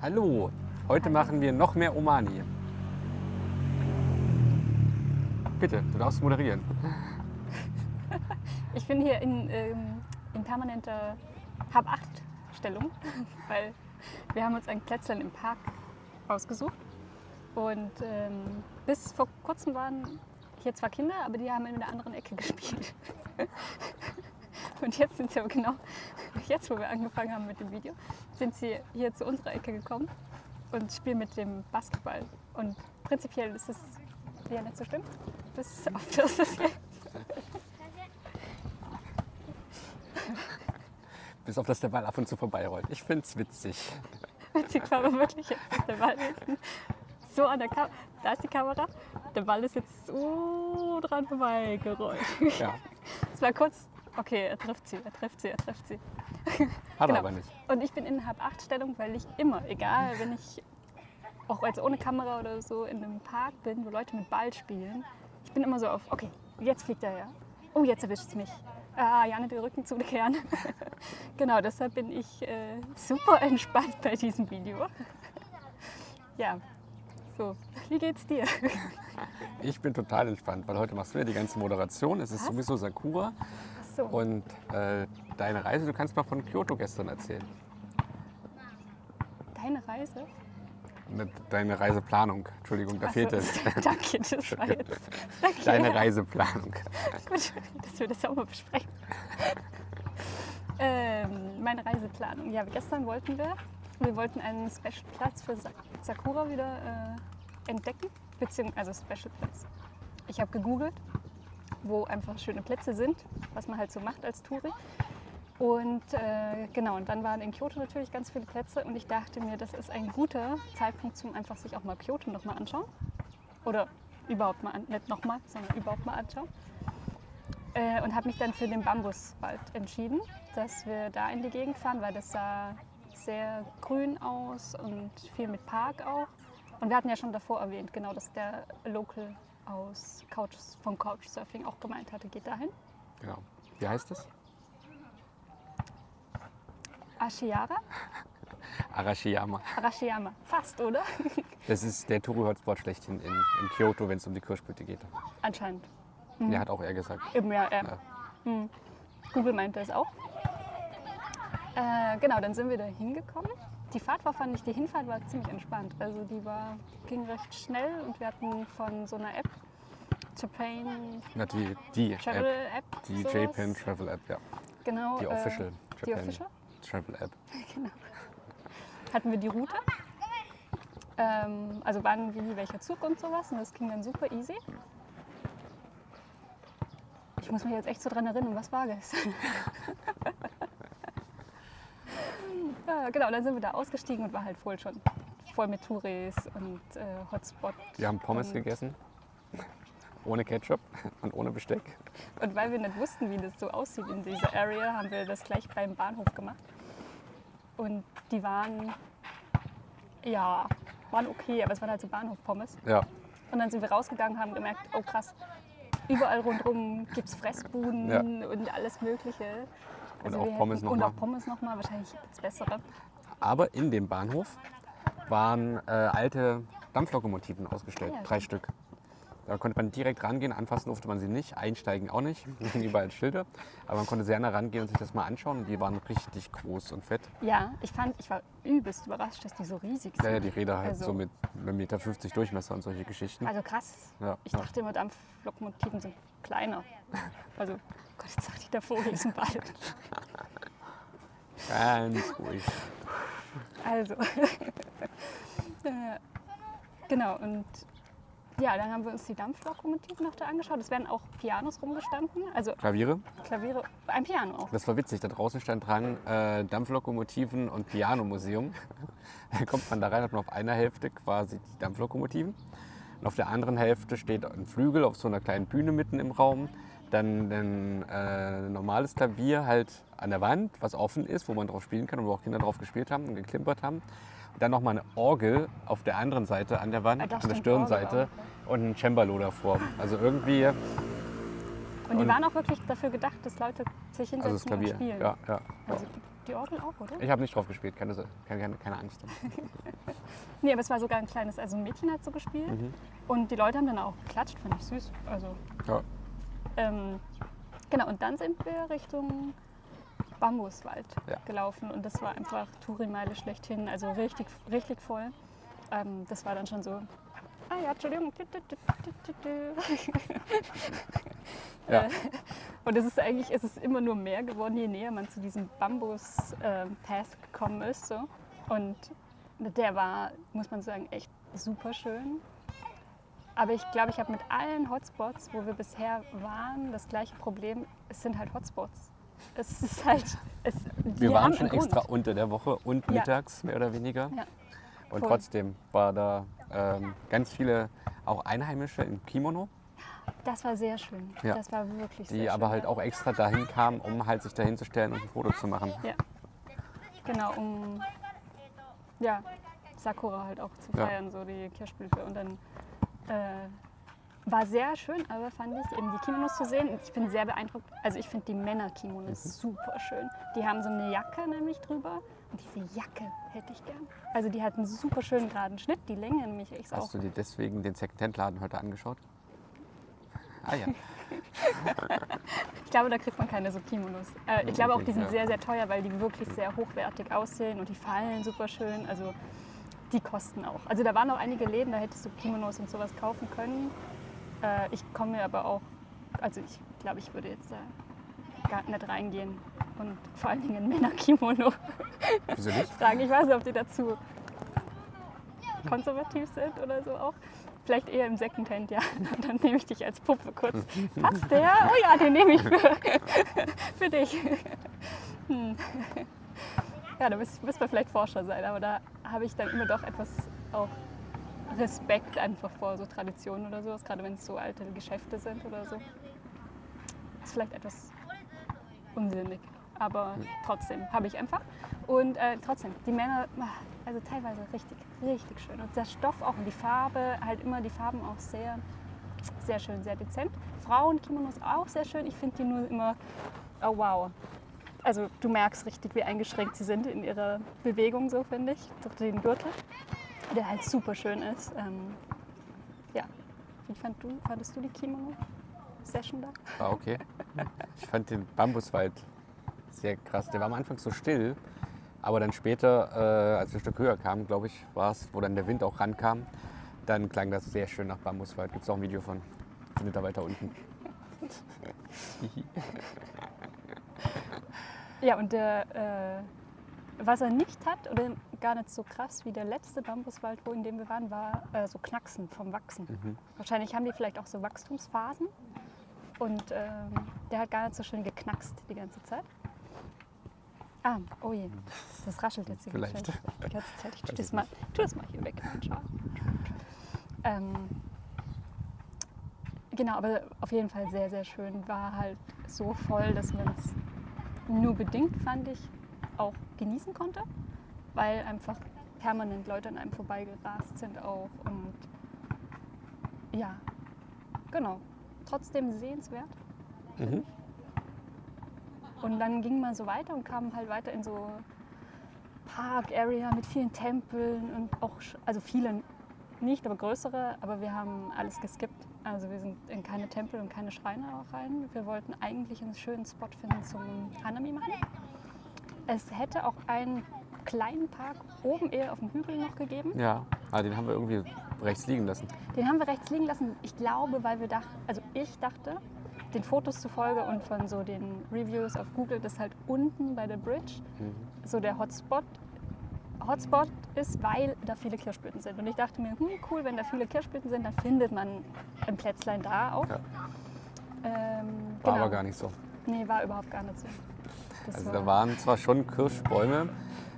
Hallo, heute machen wir noch mehr Omani. Bitte, du darfst moderieren. Ich bin hier in, ähm, in permanenter Hab-8-Stellung, weil wir haben uns ein Plätzchen im Park ausgesucht. Und ähm, bis vor kurzem waren hier zwar Kinder, aber die haben in einer anderen Ecke gespielt. Und jetzt sind sie aber genau, jetzt wo wir angefangen haben mit dem Video, sind sie hier zu unserer Ecke gekommen und spielen mit dem Basketball. Und prinzipiell ist es ja nicht so schlimm, bis auf das jetzt. Bis auf dass der Ball ab und zu vorbeirollt. Ich find's witzig. Witzig war aber wirklich jetzt, der Ball hinten so an der Kamera, da ist die Kamera, der Ball ist jetzt so dran vorbeigerollt. Ja, Es war kurz, okay, er trifft sie, er trifft sie, er trifft sie. hat Genau. er aber nicht. Und ich bin in Hab-8-Stellung, weil ich immer, egal, wenn ich auch jetzt ohne Kamera oder so in einem Park bin, wo Leute mit Ball spielen, ich bin immer so auf, okay, jetzt fliegt er ja. Oh, jetzt erwischt es mich. Ah, ja, nicht den Rücken zukehren. genau, deshalb bin ich äh, super entspannt bei diesem Video. ja, so, wie geht's dir? Ich bin total entspannt, weil heute machst du ja die ganze Moderation. Es ist Was? sowieso Sakura. So. Und äh, deine Reise, du kannst mal von Kyoto gestern erzählen. Deine Reise? Ne, Deine Reiseplanung. Entschuldigung, da fehlt es. Danke, das war jetzt. Danke. Deine Reiseplanung. Gut, dass wir das auch mal besprechen. ähm, meine Reiseplanung. Ja, gestern wollten wir, wir wollten einen Special-Platz für Sa- Sakura wieder äh, entdecken, beziehungsweise also Special-Platz. Ich habe gegoogelt, wo einfach schöne Plätze sind, was man halt so macht als Touri. Und äh, genau, und dann waren in Kyoto natürlich ganz viele Plätze und ich dachte mir, das ist ein guter Zeitpunkt zum einfach sich auch mal Kyoto nochmal anschauen. Oder überhaupt mal, an, nicht nochmal, sondern überhaupt mal anschauen. Äh, und habe mich dann für den Bambuswald entschieden, dass wir da in die Gegend fahren, weil das sah sehr grün aus und viel mit Park auch. Und wir hatten ja schon davor erwähnt, genau, dass der Local aus Couch, vom Couchsurfing auch gemeint hatte, geht dahin. Genau. Wie heißt es? Ashiyara? Arashiyama. Arashiyama. Fast, oder? Das ist der Touri-Hotspot schlechthin in, in Kyoto, wenn es um die Kirschblüte geht. Anscheinend. Der hat auch er gesagt. Eben, ja, ja. Ja. Hm. Google meinte es auch. Äh, genau, dann sind wir da hingekommen. Die Fahrt war, fand ich, die Hinfahrt war ziemlich entspannt. Also die war, ging recht schnell und wir hatten von so einer App, Japan Na, die, die Travel App. App, Die sowas. Japan Travel App, ja. genau, Die äh, Official die Japan Official, Travel App. genau. Hatten wir die Route. Ähm, also wann, wie, welcher Zug und sowas. Und das ging dann super easy. Ich muss mich jetzt echt so dran erinnern, was war das? ja, genau, dann sind wir da ausgestiegen und war halt voll schon voll mit Touris und äh, Hotspot. Wir haben Pommes gegessen. Ohne Ketchup und ohne Besteck. Und weil wir nicht wussten, wie das so aussieht in dieser Area, haben wir das gleich beim Bahnhof gemacht. Und die waren, ja, waren okay, aber es waren halt so Bahnhof-Pommes. Ja, Und dann sind wir rausgegangen und haben gemerkt, oh krass, überall rundherum gibt es Fressbuden Ja. und alles Mögliche. Also auch wir Pommes hätten- noch Und auch Pommes nochmal, wahrscheinlich es bessere. aber in dem Bahnhof waren äh, alte Dampflokomotiven ausgestellt. Ja, drei. Stück. Da konnte man direkt rangehen, anfassen durfte man sie nicht, einsteigen auch nicht. Da hingen überall Schilder. Aber man konnte sehr nah rangehen und sich das mal anschauen. Und die waren richtig groß und fett. Ja, ich fand, ich war übelst überrascht, dass die so riesig sind. Ja, ja, die Räder halt Also- so mit 1,50 Meter Durchmesser und solche Geschichten. Also krass. Ja, Ich ja. dachte immer, Dampflokomotiven sind kleiner. Also, Gott, jetzt sagt die der Vogel ist ein Ball. Ganz ruhig. Also, äh, genau. Und ja, dann haben wir uns die Dampflokomotiven noch da angeschaut. Es werden auch Pianos rumgestanden, also Klaviere. Klaviere, ein Piano auch. Das war witzig. Da draußen stand dran äh, Dampflokomotiven und Pianomuseum. da kommt man da rein, hat man auf einer Hälfte quasi die Dampflokomotiven. Und auf der anderen Hälfte steht ein Flügel auf so einer kleinen Bühne mitten im Raum. Dann ein äh, normales Klavier halt an der Wand, was offen ist, wo man drauf spielen kann und wo auch Kinder drauf gespielt haben und geklimpert haben. Dann nochmal eine Orgel auf der anderen Seite an der Wand, Ah, da an der Stirnseite und ein Cembalo davor. Also irgendwie, Und die und- waren auch wirklich dafür gedacht, dass Leute sich also hinsetzen das Klavier. und spielen. Ja, ja. Also die Orgel auch, oder? Ich habe nicht drauf gespielt, keine, keine, keine Angst. Nee, aber es war sogar ein kleines, also ein Mädchen hat so gespielt. Mhm. Und die Leute haben dann auch geklatscht, fand ich süß. Also, Ja. ähm, genau, und dann sind wir Richtung Bambuswald Ja. gelaufen. Und das war einfach Tourimeile schlechthin, also richtig, richtig voll. Ähm, das war dann schon so. Ah ja, Entschuldigung. Ja. Äh, Und es ist eigentlich, es ist immer nur mehr geworden, je näher man zu diesem Bambus-Path gekommen ist. So. Und der war, muss man sagen, echt super schön. Aber ich glaube, ich habe mit allen Hotspots, wo wir bisher waren, das gleiche Problem. Es sind halt Hotspots. Es ist halt. Es, Wir waren schon extra Grund. unter der Woche und Ja. mittags, mehr oder weniger. Ja. Und voll. trotzdem war da ähm, ganz viele auch Einheimische im Kimono, Das war sehr schön. Ja. Das war wirklich sehr die schön. aber halt ja. auch extra dahin kamen, um halt sich dahin zu stellen und ein Foto zu machen. Ja. Genau, um ja, Sakura halt auch zu feiern, so die Kirschblüte. Und dann äh, war sehr schön, aber fand ich eben die Kimonos zu sehen. Ich bin sehr beeindruckt. Also ich finde die Männer-Kimonos Mhm. super schön. Die haben so eine Jacke nämlich drüber. Und diese Jacke hätte ich gern. Also die hat einen super schönen geraden Schnitt, die Länge nämlich echt auch. Hast du dir deswegen den Secondhand-Laden heute angeschaut? Ah ja. Ich glaube, da kriegt man keine so Kimonos. Äh, ich glaube auch, die sind sehr, sehr teuer, weil die wirklich sehr hochwertig aussehen und die fallen super schön. Also die kosten auch. Also da waren auch einige Läden, da hättest du Kimonos und sowas kaufen können. Äh, ich komme mir aber auch, also ich glaube, ich würde jetzt da gar nicht reingehen und vor allen Dingen ein Männerkimono Wieso nicht? fragen. Ich weiß nicht, ob die dazu konservativ sind oder so auch. Vielleicht eher im Secondhand, ja. Dann nehme ich dich als Puppe kurz. Passt der? Oh ja, den nehme ich für, für dich. Hm. Ja, da müsste müsst man vielleicht Forscher sein, aber da habe ich dann immer doch etwas auch Respekt einfach vor so Traditionen oder sowas, gerade wenn es so alte Geschäfte sind oder so. Ist vielleicht etwas unsinnig, aber trotzdem habe ich einfach. Und äh, trotzdem, die Männer, also teilweise richtig, richtig schön. Und der Stoff auch und die Farbe, halt immer die Farben auch sehr, sehr schön, sehr dezent. Frauen-Kimonos auch sehr schön. Ich finde die nur immer, oh wow. Also du merkst richtig, wie eingeschränkt sie sind in ihrer Bewegung, so finde ich, durch den Gürtel, der halt super schön ist. Ähm, ja, wie fand du, fandest du die Kimono-Session da? War okay. Ich fand den Bambuswald sehr krass. Der war am Anfang so still, aber dann später, äh, als wir ein Stück höher kamen, glaube ich, war es, wo dann der Wind auch rankam, dann klang das sehr schön nach Bambuswald. Gibt es auch ein Video von, findet ihr weiter unten. Ja, und der, äh, was er nicht hat, oder gar nicht so krass wie der letzte Bambuswald, wo in dem wir waren, war äh, so Knacksen vom Wachsen. Mhm. Wahrscheinlich haben die vielleicht auch so Wachstumsphasen. Und ähm, der hat gar nicht so schön geknackst die ganze Zeit. Ah, oh je, das raschelt jetzt hier Vielleicht. die ganze Zeit. Ich tu Weiß das, mal, tu das mal hier weg. Schau. Ähm, genau, aber auf jeden Fall sehr, sehr schön. War halt so voll, dass man es nur bedingt, fand ich, auch genießen konnte, weil einfach permanent Leute an einem vorbeigerast sind auch. Und ja, genau. Trotzdem sehenswert. Mhm. Und dann ging man so weiter und kam halt weiter in so Park-Area mit vielen Tempeln und auch, also viele nicht, aber größere. Aber wir haben alles geskippt. Also wir sind in keine Tempel und keine Schreine auch rein. Wir wollten eigentlich einen schönen Spot finden zum Hanami machen. Es hätte auch einen kleinen Park oben eher auf dem Hügel noch gegeben. Ja, aber den haben wir irgendwie rechts liegen lassen. Den haben wir rechts liegen lassen. Ich glaube, weil wir dachten, also ich dachte, den Fotos zufolge und von so den Reviews auf Google, dass halt unten bei der Bridge Mhm. so der Hotspot, Hotspot ist, weil da viele Kirschblüten sind. Und ich dachte mir, hm, cool, wenn da viele Kirschblüten sind, dann findet man ein Plätzlein da auch. Ja. Ähm, War genau. aber gar nicht so. Nee, war überhaupt gar nicht so. Das Also war- da waren zwar schon Kirschbäume,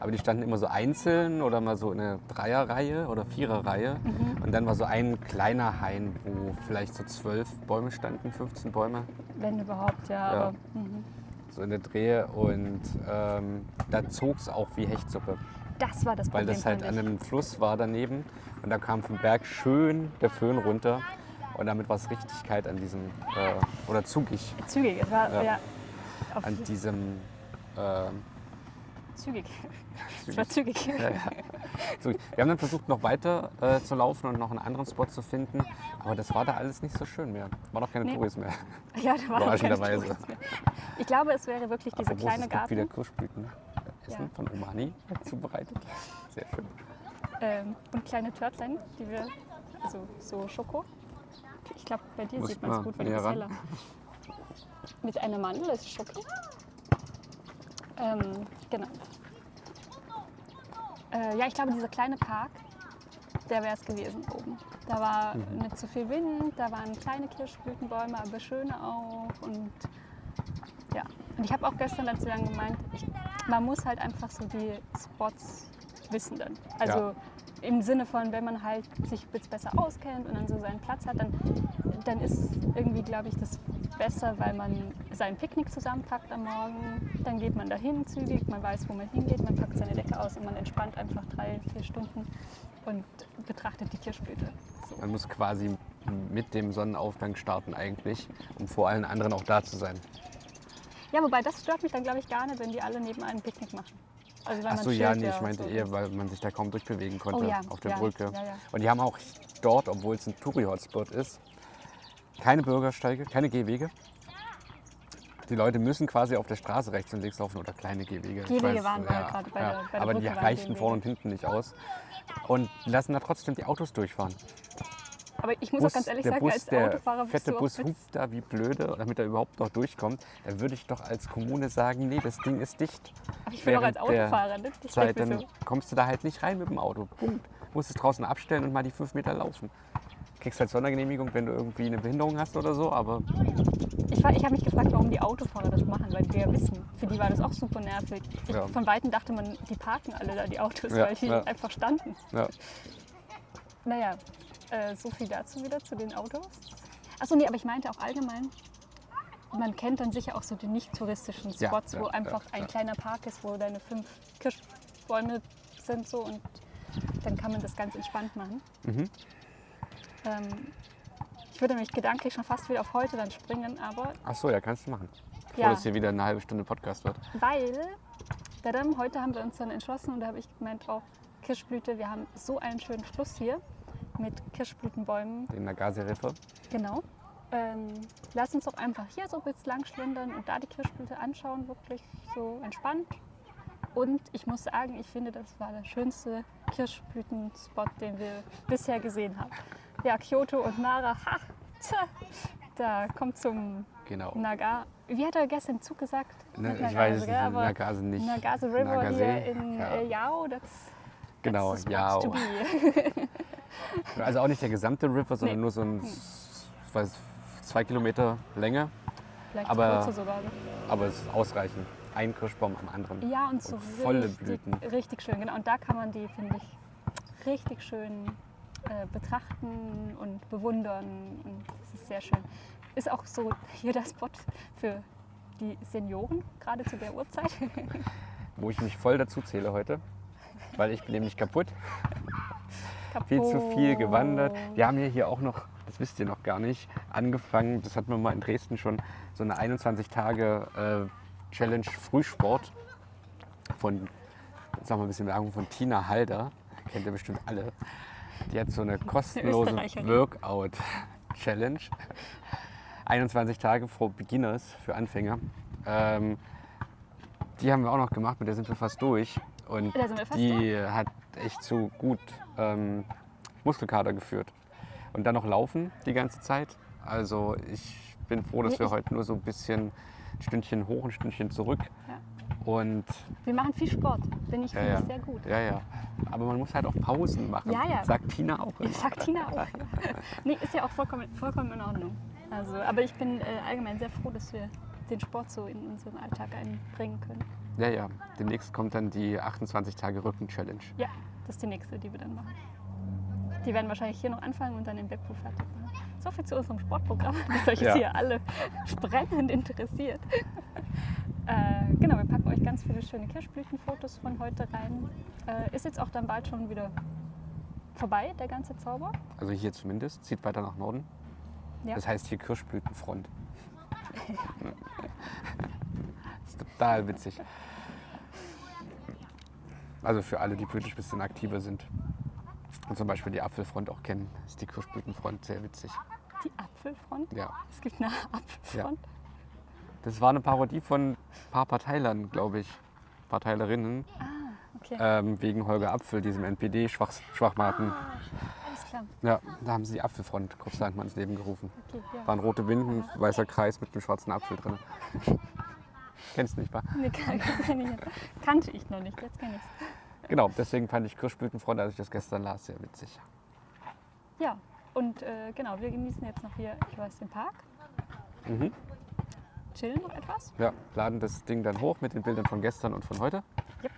aber die standen immer so einzeln oder mal so in einer Dreierreihe oder Viererreihe. Mhm. Und dann war so ein kleiner Hain, wo vielleicht so zwölf Bäume standen, 15 Bäume, Wenn überhaupt, ja. Ja. Aber, mhm. so in der Drehe. Und ähm, da zog es auch wie Hechtsuppe, Das war das weil Problem. das halt an einem Fluss war daneben. Und da kam vom Berg schön der Föhn runter. Und damit war es richtig kalt an diesem, äh, oder zugig Zügig, es war, Ja. ja. an diesem äh, zügig. Es war zügig. Ja, ja. Wir haben dann versucht, noch weiter äh, zu laufen und noch einen anderen Spot zu finden. Aber das war da alles nicht so schön mehr. War doch keine Nee. Touris mehr. Ja, da war Überraschenderweise. kein Tourist mehr. Ich glaube, es wäre wirklich dieser Apropos, kleine es gibt wieder Garten Kirschblüten. Essen Ja. von Omani zubereitet. Sehr schön. ähm, und kleine Törtlein, die wir, also so Schoko. Ich glaube, bei dir Muss sieht man es gut, bist ran. heller. Mit einer Mandel, das ist Schoko. Ähm, genau. Äh, ja, ich glaube, dieser kleine Park, der wäre es gewesen oben. Da war Mhm. nicht zu viel Wind, da waren kleine Kirschblütenbäume, aber schöne auch. Und ja, und ich habe auch gestern dazu dann gemeint, ich, man muss halt einfach so die Spots wissen dann. Also Ja. im Sinne von, wenn man halt sich ein bisschen besser auskennt und dann so seinen Platz hat, dann, dann ist irgendwie, glaube ich, das besser, weil man sein Picknick zusammenpackt am Morgen. Dann geht man dahin zügig, man weiß, wo man hingeht, man packt seine Decke aus und man entspannt einfach drei, vier Stunden und betrachtet die Kirschblüte. So. Man muss quasi mit dem Sonnenaufgang starten eigentlich, um vor allen anderen auch da zu sein. Ja, wobei das stört mich dann, glaube ich, gar nicht, wenn die alle neben einem Picknick machen. Also Ach so, ja, nee, ich meinte so. eher, weil man sich da kaum durchbewegen konnte Oh ja, auf der ja, Brücke. ja, ja. Und die haben auch dort, obwohl es ein Touri-Hotspot ist, keine Bürgersteige, keine Gehwege. Die Leute müssen quasi auf der Straße rechts und links laufen oder kleine Gehwege. Gehwege waren wir ja, gerade bei ja, der- bei der Aber die Brücke waren reichen Gehwege. vorne und hinten nicht aus. Und lassen da trotzdem die Autos durchfahren. Aber ich muss auch ganz ehrlich sagen, Bus, als der Autofahrer fette Bus hupt da wie blöde, damit er überhaupt noch durchkommt. Da würde ich doch als Kommune sagen, nee, das Ding ist dicht. Aber ich bin auch als während Autofahrer, ne? Ich Zeit, dann so, kommst du da halt nicht rein mit dem Auto. Punkt. Musst es draußen abstellen und mal die fünf Meter laufen. Kriegst halt Sondergenehmigung, wenn du irgendwie eine Behinderung hast oder so, aber Ich, war- ich habe mich gefragt, warum die Autofahrer das machen, weil die ja wissen, für die war das auch super nervig. Ich, Ja. Von Weitem dachte man, die parken alle da, die Autos, Ja, weil die ja. einfach standen. ja. Naja, äh, so viel dazu wieder zu den Autos. Achso, nee, aber ich meinte auch allgemein, man kennt dann sicher auch so die nicht touristischen Ja, Spots, ja, wo ja, einfach ein ja. kleiner Park ist, wo deine fünf Kirschbäume sind so und dann kann man das ganz entspannt machen. Mhm. Ähm, ich würde mich gedanklich schon fast wieder auf heute dann springen, aber Ach so, ja, kannst du machen. Bevor Ja. das hier wieder eine halbe Stunde Podcast wird. weil, tadam, heute haben wir uns dann entschlossen und da habe ich gemeint, auch Kirschblüte, wir haben so einen schönen Schluss hier mit Kirschblütenbäumen, Den Nagase-Riffe. genau. Ähm, lass uns doch einfach hier so bis lang schlendern und da die Kirschblüte anschauen, wirklich so entspannt. Und ich muss sagen, ich finde, das war der schönste Kirschblütenspot, den wir bisher gesehen haben. Ja, Kyoto und Nara, ha, tja, da kommt zum Genau. Naga. Wie hat er gestern Zug gesagt? Ne, Nicht ich Nagase, weiß es nicht, aber Nagase nicht. Nagase River Nagase, hier in ja. äh, Yao, das Genau, be. Also auch nicht der gesamte River, sondern Nee. nur so ein ich weiß, zwei Kilometer Länge. Vielleicht Aber- sogar. Aber es ist ausreichend. Ein Kirschbaum am anderen. Ja, und so Und volle richtig, Blüten. richtig schön. Genau, und da kann man die, finde ich, richtig schön äh, betrachten und bewundern. Und das ist sehr schön. Ist auch so hier der Spot für die Senioren, gerade zu der Uhrzeit. Wo ich mich voll dazu zähle heute. Weil ich bin nämlich kaputt. Viel zu viel gewandert. Wir haben ja hier auch noch, das wisst ihr noch gar nicht, angefangen, das hatten wir mal in Dresden schon, so eine 21 Tage äh, Challenge Frühsport von, sagen wir ein bisschen Werbung, von Tina Halder. Kennt ihr bestimmt alle. Die hat so eine kostenlose. Workout-Challenge. 21 Tage for Beginners, für Anfänger. Ähm, die haben wir auch noch gemacht, mit der sind wir fast durch. Und Da sind wir fast die hat echt zu gut ähm, Muskelkater geführt. Und dann noch laufen die ganze Zeit. Also ich bin froh, dass wir heute nur so ein bisschen ein Stündchen hoch, ein Stündchen zurück. Und Wir machen viel Sport. Bin ich, ja, finde ja. ich sehr gut. Ja, ja. Aber man muss halt auch Pausen machen. Ja, ja. Sagt Tina auch. immer. Sagt Tina auch. nee, ist ja auch vollkommen, vollkommen in Ordnung. Also, aber ich bin äh, allgemein sehr froh, dass wir den Sport so in unseren Alltag einbringen können. Ja, ja. Demnächst kommt dann die 28 Tage Rücken-Challenge. Ja, das ist die nächste, die wir dann machen. Die werden wahrscheinlich hier noch anfangen und dann in Beppo fertig machen. So viel zu unserem Sportprogramm, das euch Ja. hier alle brennend interessiert. Äh, genau, wir packen euch ganz viele schöne Kirschblütenfotos von heute rein. Äh, ist jetzt auch dann bald schon wieder vorbei, der ganze Zauber. Also hier zumindest. Zieht weiter nach Norden. Ja. Das heißt hier Kirschblütenfront. das ist total witzig. Also für alle, die wirklich ein bisschen aktiver sind. Und zum Beispiel die Apfelfront auch kennen, ist die Kirschblütenfront sehr witzig. Die Apfelfront? Ja. Es gibt eine Apfelfront? Das war eine Parodie von paar Parteilern, glaube ich. Parteilerinnen. Okay, Ähm, wegen Holger Apfel, diesem NPD-Schwachmaten. klar. Ja, da haben sie die Apfelfront kurzerhand mal ins Leben gerufen. Okay, ja. Waren rote Winden, weißer Kreis mit einem schwarzen Apfel drin. Kennst du nicht, wa? Nee, kan kenn ich. Kannte ich noch nicht, jetzt kenne ich es. Genau, deswegen fand ich Kirschblütenfront, als ich das gestern las, sehr witzig. Ja, und äh, genau, wir genießen jetzt noch hier, ich weiß, den Park. Mhm. Chillen noch etwas. Ja, laden das Ding dann hoch mit den Bildern von gestern und von heute. Yep.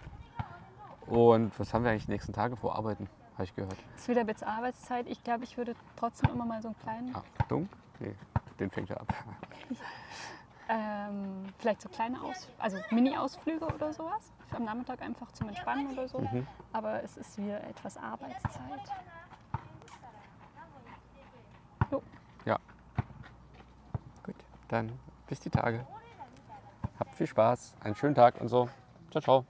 Und was haben wir eigentlich die nächsten Tage vor? Arbeiten, habe ich gehört. Ist wieder jetzt Arbeitszeit. Ich glaube, ich würde trotzdem immer mal so einen kleinen, Achtung, nee, den fängt er ab. ähm, vielleicht so kleine Aus also Mini-Ausflüge oder sowas. Am Nachmittag einfach zum Entspannen oder so. Mhm. Aber es ist wieder etwas Arbeitszeit. Jo, Ja. Gut, dann bis die Tage. Habt viel Spaß, einen schönen Tag und so. Ciao, ciao.